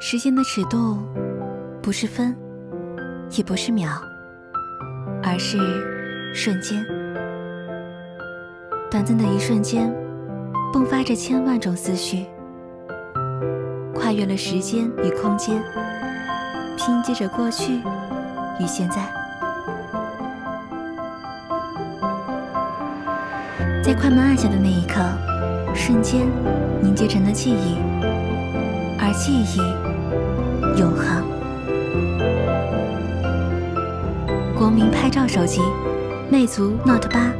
时间的尺度，不是分，也不是秒，而是瞬间。短暂的一瞬间，迸发着千万种思绪，跨越了时间与空间，拼接着过去与现在。在快门按下的那一刻，瞬间凝结成了记忆，而记忆永恒。国民拍照手机，魅族 Note 八。